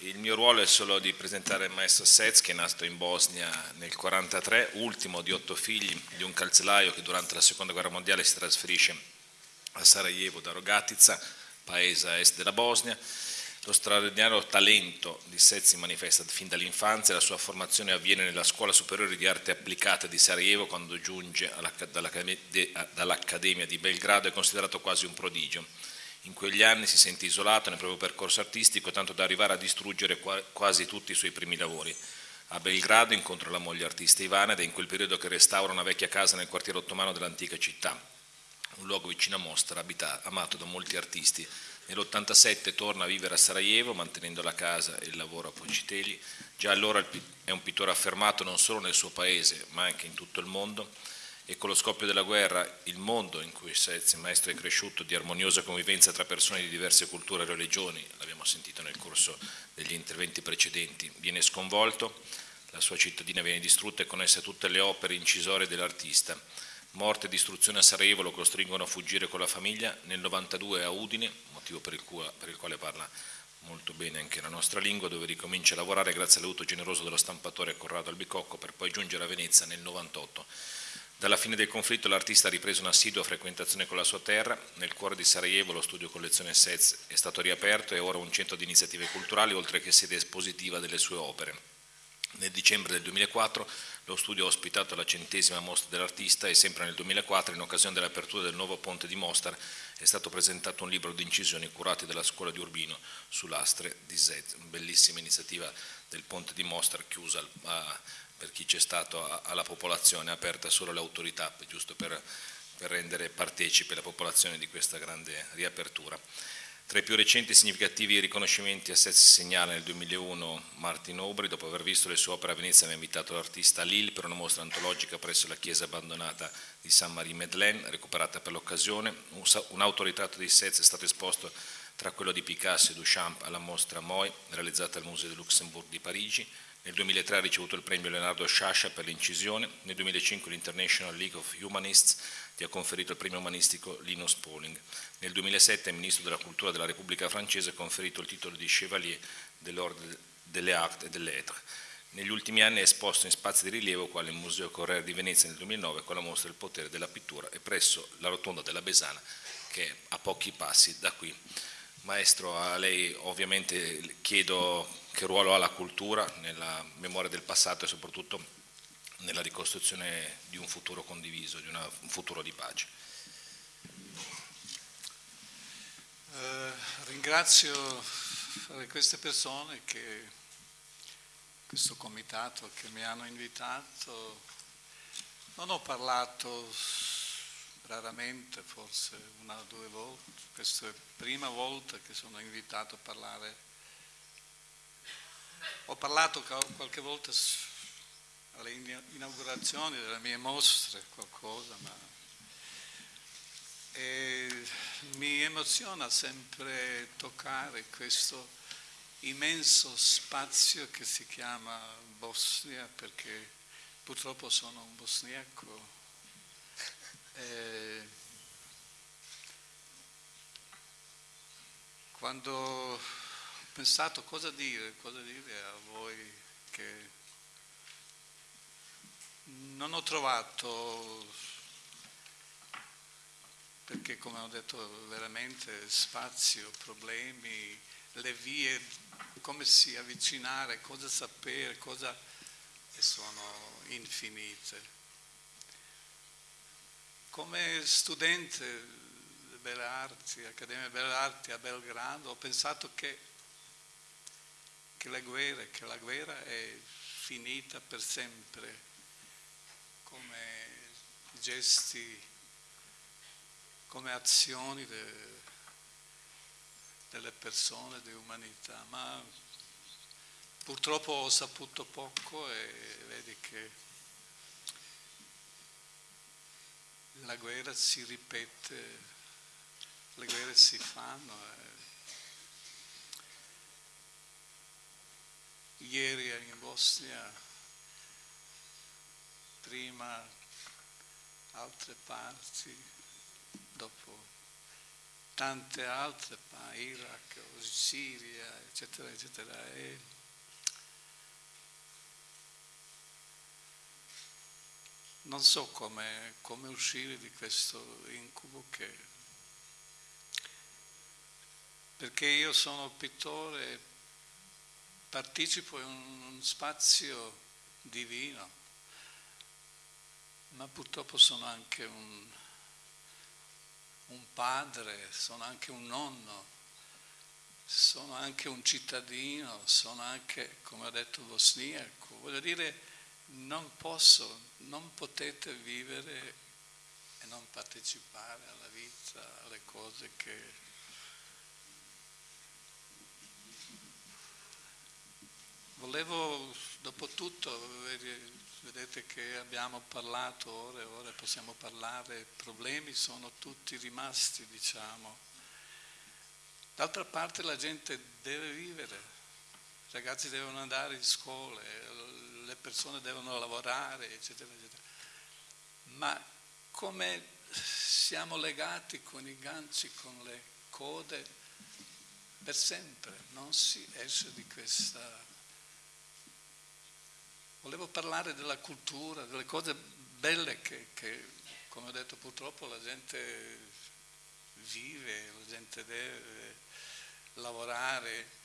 Il mio ruolo è solo di presentare il maestro Sez che è nato in Bosnia nel 1943, ultimo di otto figli di un calzelaio che durante la seconda guerra mondiale si trasferisce a Sarajevo da Rogatica, paese a est della Bosnia. Lo straordinario talento di Sez si manifesta fin dall'infanzia, la sua formazione avviene nella Scuola Superiore di Arte Applicata di Sarajevo quando giunge dall'Accademia di Belgrado è considerato quasi un prodigio in quegli anni si sente isolato nel proprio percorso artistico, tanto da arrivare a distruggere quasi tutti i suoi primi lavori. A Belgrado incontra la moglie artista Ivana ed è in quel periodo che restaura una vecchia casa nel quartiere ottomano dell'antica città, un luogo vicino a Mostra, abitato, amato da molti artisti. Nell'87 torna a vivere a Sarajevo, mantenendo la casa e il lavoro a Poncitelli. Già allora è un pittore affermato non solo nel suo paese, ma anche in tutto il mondo e con lo scoppio della guerra il mondo in cui il maestro, è cresciuto di armoniosa convivenza tra persone di diverse culture e religioni, l'abbiamo sentito nel corso degli interventi precedenti, viene sconvolto, la sua cittadina viene distrutta e con essa tutte le opere incisorie dell'artista. Morte e distruzione a Sarajevo lo costringono a fuggire con la famiglia, nel 92 a Udine, motivo per il, quale, per il quale parla molto bene anche la nostra lingua, dove ricomincia a lavorare grazie all'aiuto generoso dello stampatore Corrado Albicocco per poi giungere a Venezia nel 98 dalla fine del conflitto l'artista ha ripreso un'assidua frequentazione con la sua terra, nel cuore di Sarajevo lo studio collezione Sez è stato riaperto e ora un centro di iniziative culturali oltre che sede espositiva delle sue opere. Nel dicembre del 2004 lo studio ha ospitato la centesima mostra dell'artista e sempre nel 2004, in occasione dell'apertura del nuovo ponte di Mostar, è stato presentato un libro di incisioni curati dalla scuola di Urbino su lastre di Zez, una bellissima iniziativa del ponte di Mostar chiusa a, per chi c'è stato alla popolazione, aperta solo l'autorità, giusto per, per rendere partecipe la popolazione di questa grande riapertura. Tra i più recenti e significativi riconoscimenti a Sez si segnala nel 2001 Martin Aubry, dopo aver visto le sue opere a Venezia, aveva invitato l'artista a Lille per una mostra antologica presso la chiesa abbandonata di Saint-Marie-Madeleine, recuperata per l'occasione. Un autoritratto di Sez è stato esposto tra quello di Picasso e Duchamp alla mostra Moy, realizzata al Museo del Luxembourg di Parigi. Nel 2003 ha ricevuto il premio Leonardo Sciascia per l'incisione, nel 2005 l'International League of Humanists gli ha conferito il premio umanistico Linus Pauling. Nel 2007 il Ministro della Cultura della Repubblica Francese ha conferito il titolo di Chevalier dell'Ordre delle Arts et des Lettres. Negli ultimi anni è esposto in spazi di rilievo quale il Museo Corriere di Venezia nel 2009 con la mostra Il potere della pittura e presso la rotonda della Besana che è a pochi passi da qui. Maestro, a lei ovviamente chiedo che ruolo ha la cultura nella memoria del passato e soprattutto nella ricostruzione di un futuro condiviso, di una, un futuro di pace. Eh, ringrazio queste persone, che, questo comitato che mi hanno invitato. Non ho parlato raramente, forse una o due volte, questa è la prima volta che sono invitato a parlare. Ho parlato qualche volta alle inaugurazioni delle mie mostre, qualcosa, ma e mi emoziona sempre toccare questo immenso spazio che si chiama Bosnia perché purtroppo sono un bosniaco eh, quando ho pensato cosa dire, cosa dire a voi che non ho trovato, perché come ho detto veramente spazio, problemi, le vie, come si avvicinare, cosa sapere, cosa e sono infinite. Come studente di Belle Arti, Accademia Belle Arti a Belgrado, ho pensato che, che, la guerra, che la guerra è finita per sempre, come gesti, come azioni de, delle persone, di umanità, ma purtroppo ho saputo poco e vedi che la guerra si ripete, le guerre si fanno. Eh. Ieri in Bosnia, prima altre parti, dopo tante altre, Iraq, Siria, eccetera, eccetera. E non so come, come uscire di questo incubo che... Perché io sono pittore, partecipo in un spazio divino, ma purtroppo sono anche un, un padre, sono anche un nonno, sono anche un cittadino, sono anche, come ho detto, bosniaco. Voglio dire, non posso, non potete vivere e non partecipare alla vita, alle cose che... Volevo, dopo tutto, vedete che abbiamo parlato ore e ore, possiamo parlare, problemi sono tutti rimasti, diciamo. D'altra parte la gente deve vivere, ragazzi devono andare in scuole, le persone devono lavorare, eccetera, eccetera. Ma come siamo legati con i ganci, con le code, per sempre, non si esce di questa... Volevo parlare della cultura, delle cose belle che, che come ho detto, purtroppo la gente vive, la gente deve lavorare,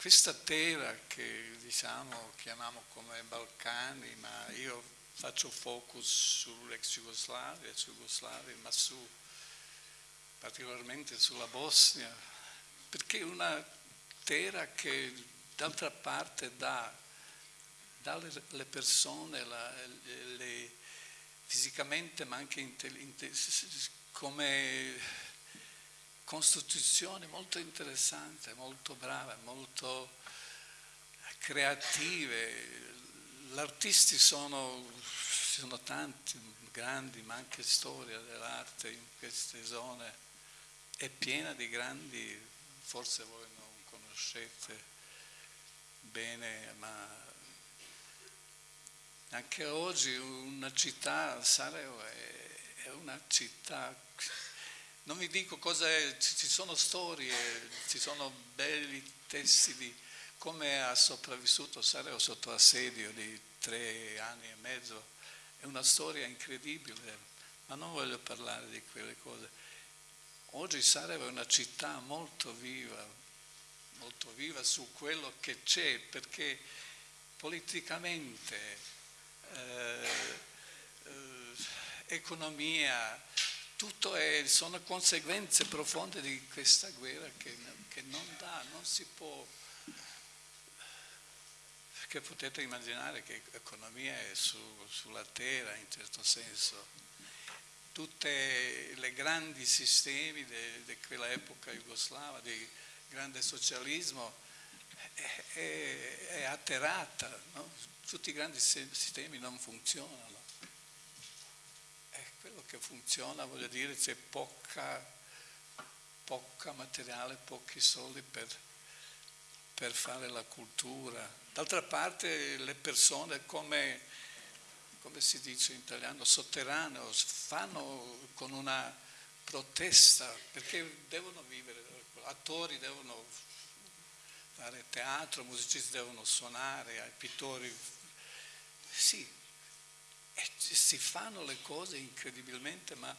questa terra che diciamo chiamiamo come Balcani, ma io faccio focus sull'ex Jugoslavia, Jugoslavia, ma su, particolarmente sulla Bosnia, perché è una terra che d'altra parte dà, dà le persone la, le, fisicamente ma anche come costituzione molto interessante, molto brava, molto creative. Artisti sono, sono tanti, grandi, ma anche storia dell'arte in queste zone è piena di grandi, forse voi non conoscete bene, ma anche oggi una città, Sarajevo è una città non vi dico cosa è, ci sono storie, ci sono belli testi di come ha sopravvissuto Sareo sotto assedio di tre anni e mezzo. È una storia incredibile, ma non voglio parlare di quelle cose. Oggi Sarajevo è una città molto viva, molto viva su quello che c'è, perché politicamente, eh, eh, economia, tutto è, sono conseguenze profonde di questa guerra che, che non dà, non si può, perché potete immaginare che l'economia è su, sulla terra in certo senso, tutti i grandi sistemi di quella epoca jugoslava, di grande socialismo, è, è, è atterrata, no? tutti i grandi sistemi non funzionano che funziona, voglio dire, c'è poca, poca materiale, pochi soldi per, per fare la cultura. D'altra parte le persone come, come si dice in italiano, sotterraneo, fanno con una protesta perché devono vivere, attori devono fare teatro, musicisti devono suonare, pittori. Sì, e si fanno le cose incredibilmente, ma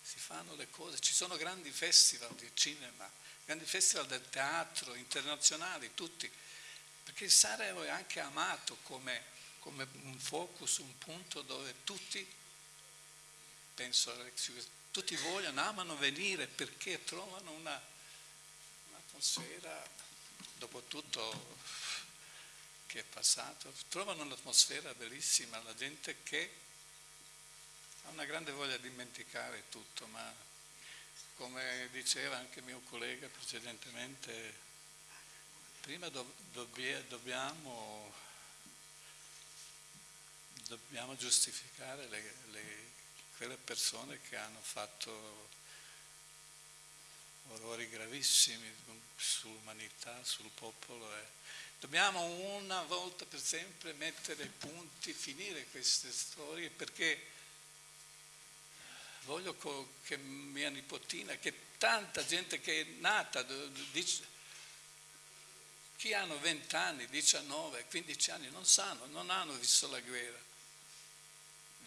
si fanno le cose. Ci sono grandi festival di cinema, grandi festival del teatro internazionali, tutti. Perché Sarajevo è anche amato come, come un focus, un punto dove tutti, penso, tutti vogliono, amano venire perché trovano una, un'atmosfera, dopo tutto che è passato, trovano un'atmosfera bellissima, la gente che ha una grande voglia di dimenticare tutto, ma come diceva anche mio collega precedentemente, prima do, dobbiamo, dobbiamo, giustificare le, le, quelle persone che hanno fatto orrori gravissimi sull'umanità, sul popolo. Eh. Dobbiamo una volta per sempre mettere punti, finire queste storie perché voglio che mia nipotina, che tanta gente che è nata, dice, chi hanno 20 anni, 19, 15 anni non sanno, non hanno visto la guerra.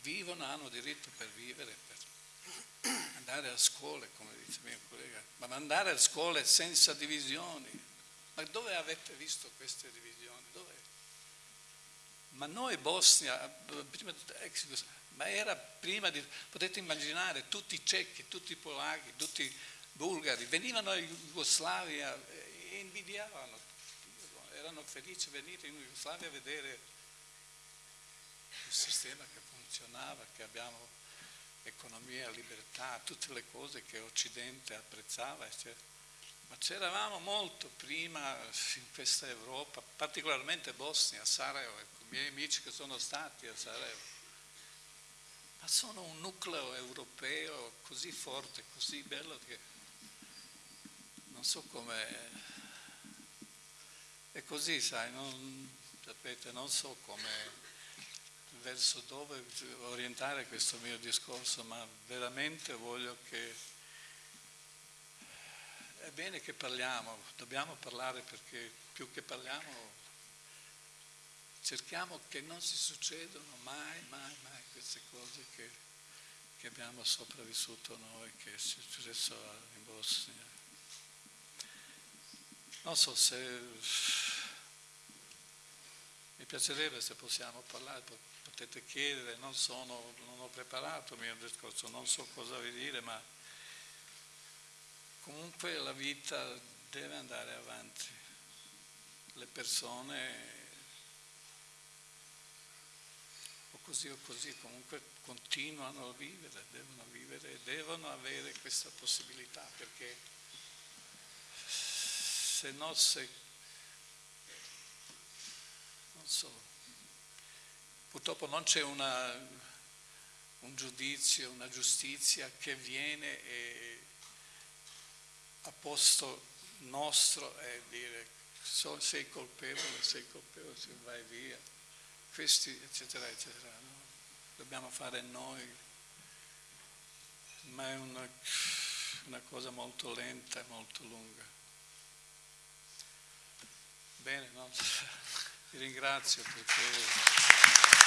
Vivono, hanno diritto per vivere, per andare a scuola, come dice mio collega, ma andare a scuola senza divisioni. Ma dove avete visto queste divisioni? Dove? Ma noi Bosnia, prima, ma era prima di, potete immaginare, tutti i cecchi, tutti i polacchi, tutti i bulgari, venivano in Jugoslavia e invidiavano, erano felici di venire in Jugoslavia a vedere il sistema che funzionava, che abbiamo economia, libertà, tutte le cose che Occidente apprezzava, eccetera. Ma c'eravamo molto prima in questa Europa, particolarmente Bosnia, Sarajevo, i miei amici che sono stati a Sarajevo ma sono un nucleo europeo così forte, così bello che non so come... È così, sai, non, sapete, non so come verso dove orientare questo mio discorso, ma veramente voglio che è bene che parliamo, dobbiamo parlare perché più che parliamo cerchiamo che non si succedano mai, mai, mai queste cose che, che abbiamo sopravvissuto noi, che è successo in Bosnia. Non so se mi piacerebbe se possiamo parlare, potete chiedere, non, sono, non ho preparato il mio discorso, non so cosa vi dire, ma comunque la vita deve andare avanti. Le persone così o così comunque continuano a vivere, devono vivere e devono avere questa possibilità perché se no se non so purtroppo non c'è un giudizio, una giustizia che viene e, a posto nostro e dire sei colpevole, sei colpevole, vai via questi, eccetera, eccetera. No? Dobbiamo fare noi, ma è una, una cosa molto lenta e molto lunga. Bene, no? vi ringrazio perché...